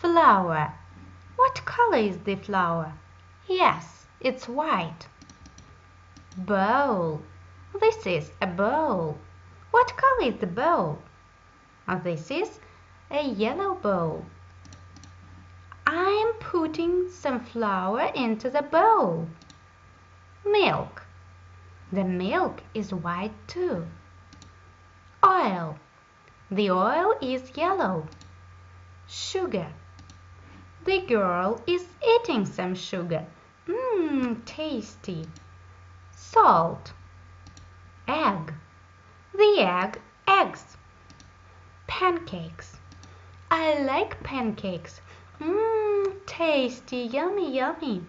Flour. What color is the flour? Yes, it's white. Bowl. This is a bowl. What color is the bowl? Uh, this is a yellow bowl. I'm putting some flour into the bowl. Milk. The milk is white too. Oil. The oil is yellow. Sugar. The girl is eating some sugar. Mmm, tasty. Salt. Egg. The egg eggs. Pancakes. I like pancakes. Mmm, tasty, yummy, yummy.